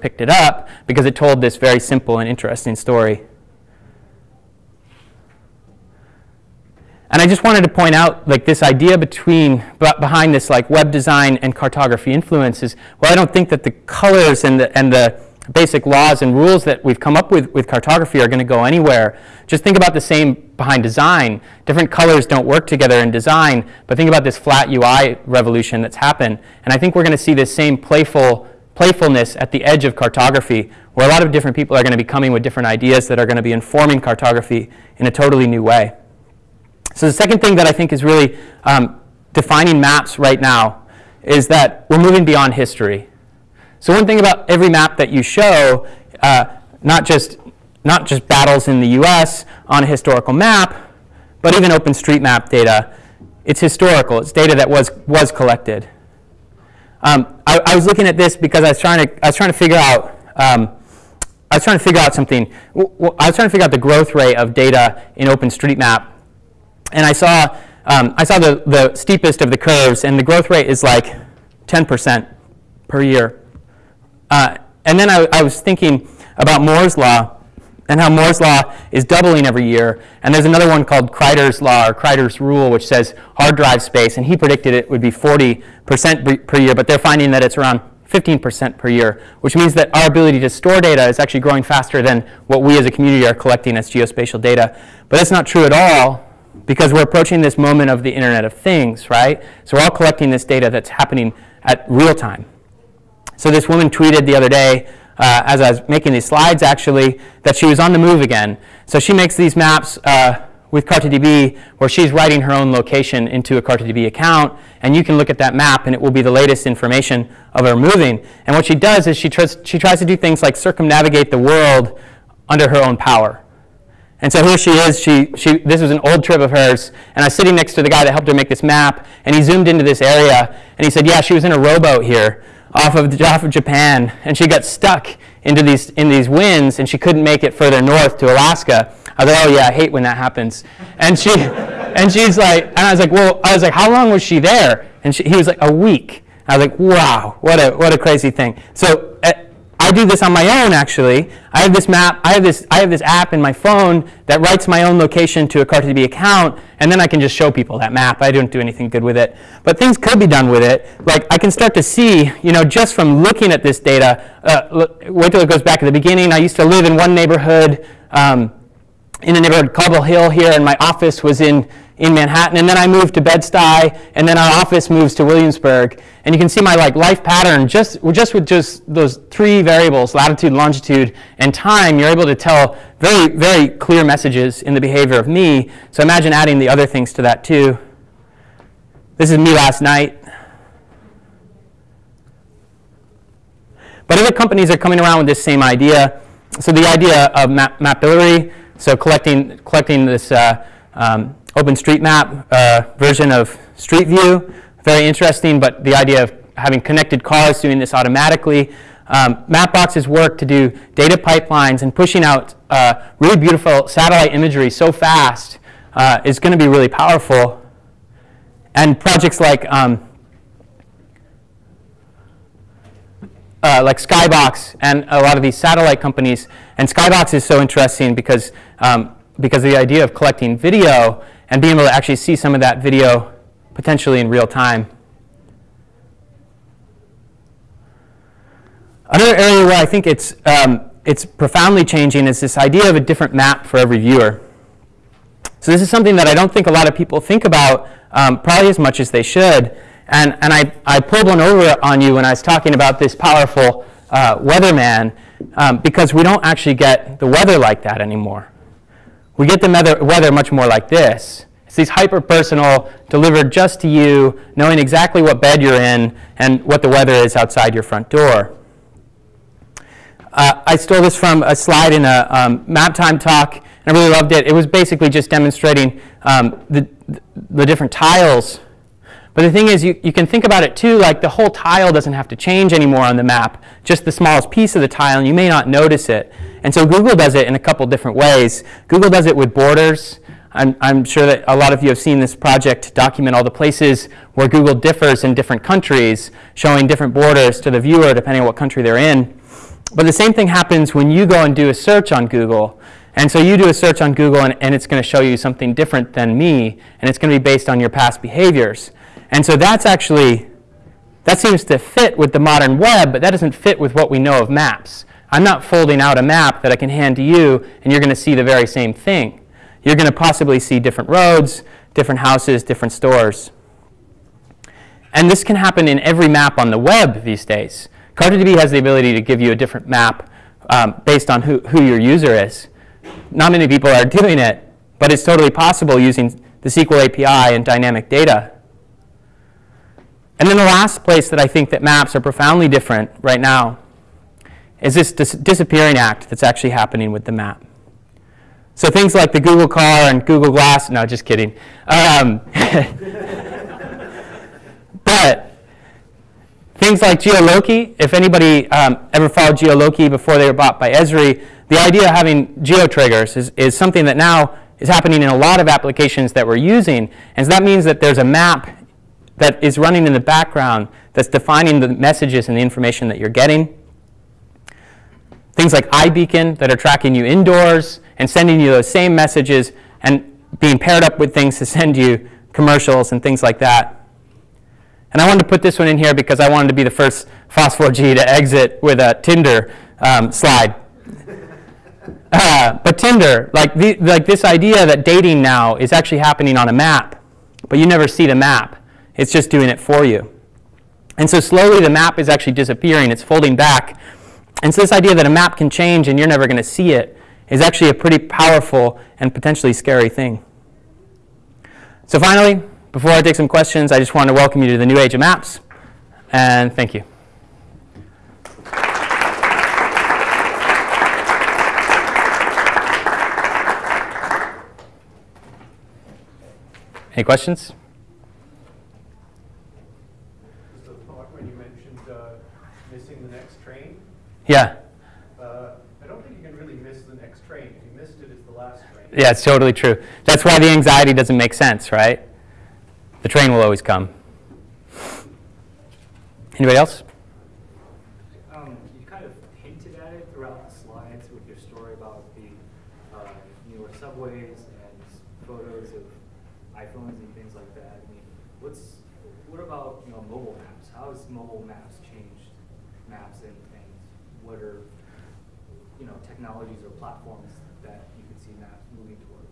picked it up because it told this very simple and interesting story. And I just wanted to point out like this idea between behind this like web design and cartography influences. Well, I don't think that the colors and the and the basic laws and rules that we've come up with with cartography are going to go anywhere. Just think about the same behind design. Different colors don't work together in design, but think about this flat UI revolution that's happened. And I think we're going to see this same playful playfulness at the edge of cartography, where a lot of different people are going to be coming with different ideas that are going to be informing cartography in a totally new way. So the second thing that I think is really um, defining maps right now is that we're moving beyond history. So one thing about every map that you show, uh, not, just, not just battles in the US on a historical map, but even OpenStreetMap data, it's historical. It's data that was, was collected. Um, I, I, was looking at this because I was trying to, I was trying to figure out um, I was trying to figure out something. I was trying to figure out the growth rate of data in OpenStreetMap and I saw, um, I saw the, the steepest of the curves, and the growth rate is like 10% per year. Uh, and then I, I was thinking about Moore's Law, and how Moore's law is doubling every year. And there's another one called Kryder's law or Kryder's rule, which says hard drive space, and he predicted it would be 40% per year, but they're finding that it's around 15% per year, which means that our ability to store data is actually growing faster than what we as a community are collecting as geospatial data. But that's not true at all because we're approaching this moment of the Internet of Things, right? So we're all collecting this data that's happening at real time. So this woman tweeted the other day, uh, as I was making these slides actually, that she was on the move again. So she makes these maps uh, with CartoDB where she's writing her own location into a CartoDB account, and you can look at that map and it will be the latest information of her moving. And what she does is she tries, she tries to do things like circumnavigate the world under her own power. And so here she is. She, she, this was an old trip of hers. And I was sitting next to the guy that helped her make this map. And he zoomed into this area. And he said, yeah, she was in a rowboat here off of, off of Japan. And she got stuck into these, in these winds. And she couldn't make it further north to Alaska. I was like, oh, yeah, I hate when that happens. And, she, and she's like, and I was like, well, I was like, how long was she there? And she, he was like, a week. I was like, wow, what a, what a crazy thing. So uh, I do this on my own actually. I have this map, I have this, I have this app in my phone that writes my own location to a CartoDB account, and then I can just show people that map. I don't do anything good with it. But things could be done with it. Like I can start to see, you know, just from looking at this data, uh, wait till it goes back to the beginning. I used to live in one neighborhood, um, in a neighborhood, Cobble Hill here, and my office was in in Manhattan, and then I moved to Bed-Stuy, and then our office moves to Williamsburg. And you can see my like life pattern just, just with just those three variables, latitude, longitude, and time, you're able to tell very, very clear messages in the behavior of me. So imagine adding the other things to that too. This is me last night. But other companies are coming around with this same idea. So the idea of map Mapillary, so collecting, collecting this uh, um, OpenStreetMap uh, version of Street View. Very interesting, but the idea of having connected cars doing this automatically. Um, Mapbox's work to do data pipelines and pushing out uh, really beautiful satellite imagery so fast uh, is going to be really powerful. And projects like um, uh, like Skybox and a lot of these satellite companies. And Skybox is so interesting because um, because the idea of collecting video and being able to actually see some of that video potentially in real time. Another area where I think it's, um, it's profoundly changing is this idea of a different map for every viewer. So this is something that I don't think a lot of people think about um, probably as much as they should. And, and I, I pulled one over on you when I was talking about this powerful uh, weatherman um, because we don't actually get the weather like that anymore. We get the weather much more like this. It's these hyper-personal, delivered just to you, knowing exactly what bed you're in and what the weather is outside your front door. Uh, I stole this from a slide in a um, map time talk, and I really loved it. It was basically just demonstrating um, the, the different tiles but the thing is, you, you can think about it too, like the whole tile doesn't have to change anymore on the map, just the smallest piece of the tile, and you may not notice it. And so Google does it in a couple different ways. Google does it with borders. I'm, I'm sure that a lot of you have seen this project document all the places where Google differs in different countries, showing different borders to the viewer depending on what country they're in. but the same thing happens when you go and do a search on Google. And so you do a search on Google and, and it's going to show you something different than me, and it's going to be based on your past behaviors. And so that's actually, that seems to fit with the modern web, but that doesn't fit with what we know of maps. I'm not folding out a map that I can hand to you, and you're going to see the very same thing. You're going to possibly see different roads, different houses, different stores. And this can happen in every map on the web these days. CartoDB has the ability to give you a different map um, based on who, who your user is. Not many people are doing it, but it's totally possible using the SQL API and dynamic data. And then the last place that I think that maps are profoundly different right now is this dis disappearing act that's actually happening with the map. So things like the Google car and Google Glass, no, just kidding. Um, but things like Geoloqi, if anybody um, ever followed Geoloqi before they were bought by Esri, the idea of having geotriggers is, is something that now is happening in a lot of applications that we're using. And so that means that there's a map that is running in the background that's defining the messages and the information that you're getting. Things like iBeacon that are tracking you indoors and sending you those same messages and being paired up with things to send you commercials and things like that. And I wanted to put this one in here because I wanted to be the first FOSS4G to exit with a Tinder um, slide. Uh, but Tinder, like, the, like this idea that dating now is actually happening on a map, but you never see the map. It's just doing it for you. And so slowly the map is actually disappearing. It's folding back. And so this idea that a map can change and you're never going to see it is actually a pretty powerful and potentially scary thing. So finally, before I take some questions, I just want to welcome you to the new age of maps. And thank you. Any questions? Just a thought when you mentioned uh, missing the next train. Yeah. Uh, I don't think you can really miss the next train. If you missed it, it's the last train. Yeah, it's totally true. That's why the anxiety doesn't make sense, right? The train will always come. Anybody else? Um, you kind of hinted at it throughout the slides with your story about the uh, newer subways and photos of iPhones and things like that. I mean, what's what about you know mobile maps? How has mobile maps changed maps and, and what are you know technologies or platforms that you could see maps moving towards?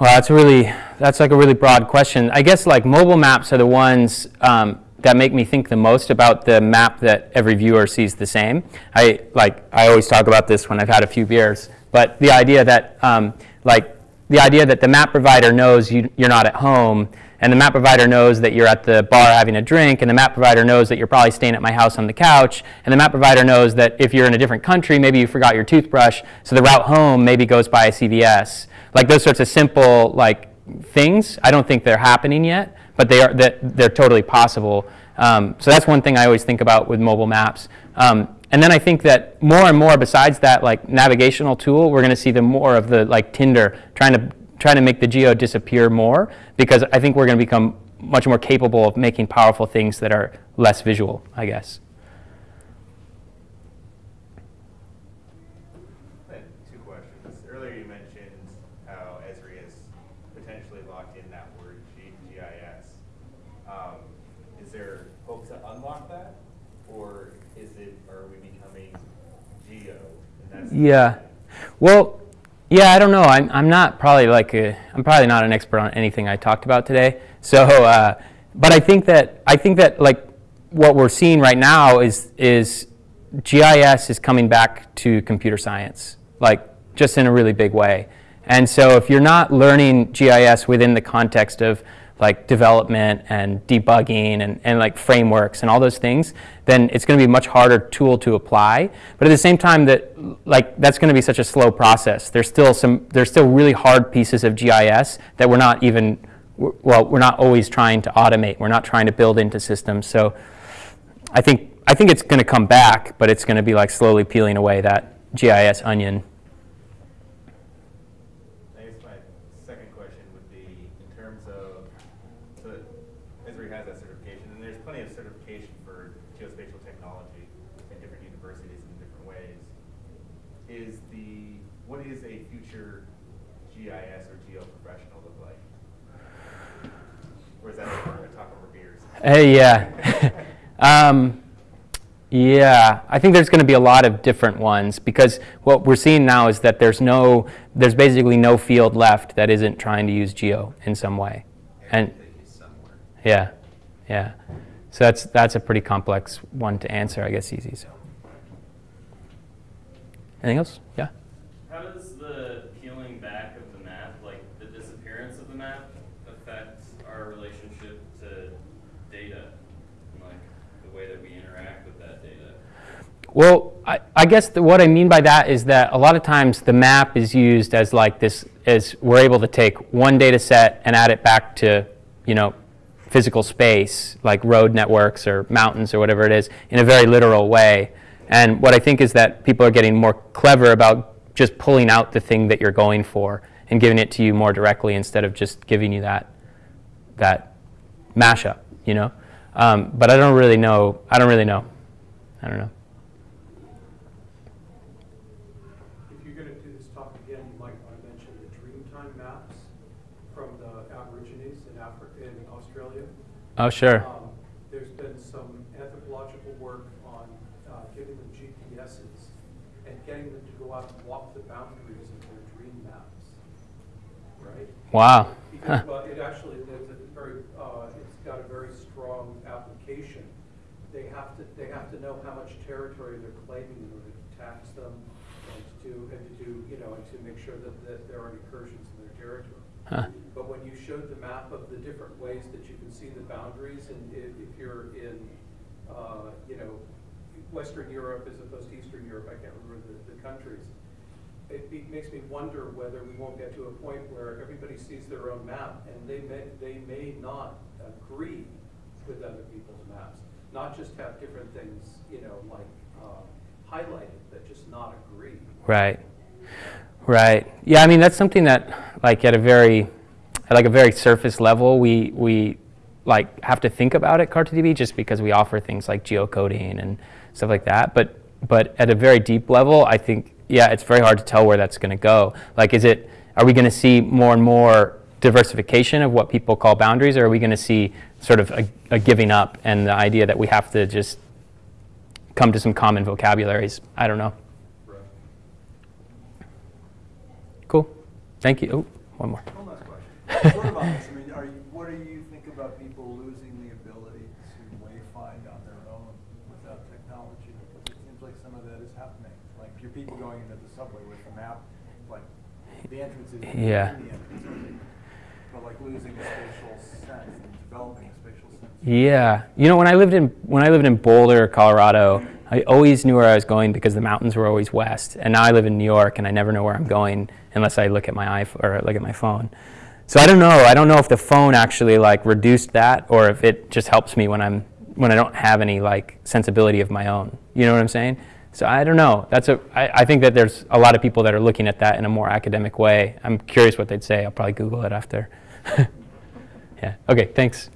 Well, that's really that's like a really broad question. I guess like mobile maps are the ones um, that make me think the most about the map that every viewer sees the same. I like I always talk about this when I've had a few beers, but the idea that um, like the idea that the map provider knows you, you're not at home, and the map provider knows that you're at the bar having a drink, and the map provider knows that you're probably staying at my house on the couch, and the map provider knows that if you're in a different country, maybe you forgot your toothbrush, so the route home maybe goes by a CVS. Like those sorts of simple like things, I don't think they're happening yet, but they are that they're totally possible. Um, so that's one thing I always think about with mobile maps. Um, and then I think that more and more, besides that like navigational tool, we're going to see the more of the like Tinder trying to trying to make the geo disappear more because I think we're going to become much more capable of making powerful things that are less visual, I guess. Two questions. Earlier you mentioned how Esri has potentially locked in that word GIS. Um, is there hope to unlock that, or is it are we becoming geo? Yeah. Well, yeah, I don't know. I'm, I'm not probably like I'm probably not an expert on anything I talked about today. So, uh, but I think that I think that like what we're seeing right now is is GIS is coming back to computer science, like just in a really big way. And so if you're not learning GIS within the context of like development and debugging and, and like frameworks and all those things, then it's going to be a much harder tool to apply. But at the same time, that like that's going to be such a slow process. There's still some there's still really hard pieces of GIS that we're not even well we're not always trying to automate. We're not trying to build into systems. So I think I think it's going to come back, but it's going to be like slowly peeling away that GIS onion. terms of, so that Esri has that certification, and there's plenty of certification for geospatial technology in different universities in different ways. Is the, what is a future GIS or geo professional look like? Or is that a talk over beers? Hey, yeah. um, yeah, I think there's going to be a lot of different ones because what we're seeing now is that there's no, there's basically no field left that isn't trying to use geo in some way. And yeah, yeah. So that's that's a pretty complex one to answer, I guess. Easy. So. Anything else? Yeah. How does the peeling back of the map, like the disappearance of the map, affect our relationship to data? And like the way that we interact with that data? Well, I, I guess the, what I mean by that is that a lot of times the map is used as like this, as we're able to take one data set and add it back to, you know, physical space, like road networks or mountains or whatever it is, in a very literal way. And what I think is that people are getting more clever about just pulling out the thing that you're going for and giving it to you more directly instead of just giving you that, that mashup, you know? Um, but I don't really know, I don't really know. I don't know. If you're gonna do this talk again, you might wanna mention the Dreamtime maps from the Aborigines in Africa, in Australia. Oh, sure. Um, There's been some anthropological work on uh, giving them GPSs and getting them to go out and walk the boundaries of their dream maps, right? Wow. Because, well, it actually, there's a very, uh, it's got a very strong application. They have to, they have to know how much territory they're claiming in order to tax them and to, and to do, you know, and to make sure that, that there aren't incursions in their territory. Huh. But when you showed the map of the different ways that you can see the if you're in, uh, you know, Western Europe as opposed to Eastern Europe, I can't remember the, the countries, it be, makes me wonder whether we won't get to a point where everybody sees their own map, and they may, they may not agree with other people's maps. Not just have different things, you know, like, uh, highlighted, but just not agree. Right. Right. Yeah, I mean that's something that like at a very at like a very surface level we we like have to think about at CartoDB just because we offer things like geocoding and stuff like that. But but at a very deep level, I think yeah, it's very hard to tell where that's going to go. Like is it are we going to see more and more diversification of what people call boundaries or are we going to see sort of a, a giving up and the idea that we have to just come to some common vocabularies? I don't know. Cool. Thank you. Oh, one more. One last question. Sort of on this, I mean, are you, what do you think about people losing the ability to wayfind on their own without technology? Because it seems like some of that is happening. Like, your people going into the subway with a map, like, the entrance is in the Yeah. entrance, okay. but like losing a spatial sense and developing a spatial sense. Yeah, you know when I lived in when I lived in Boulder, Colorado, I always knew where I was going because the mountains were always west. And now I live in New York, and I never know where I'm going unless I look at my iPhone or look at my phone. So I don't know. I don't know if the phone actually like reduced that, or if it just helps me when I'm when I don't have any like sensibility of my own. You know what I'm saying? So I don't know. That's a. I, I think that there's a lot of people that are looking at that in a more academic way. I'm curious what they'd say. I'll probably Google it after. yeah. Okay. Thanks.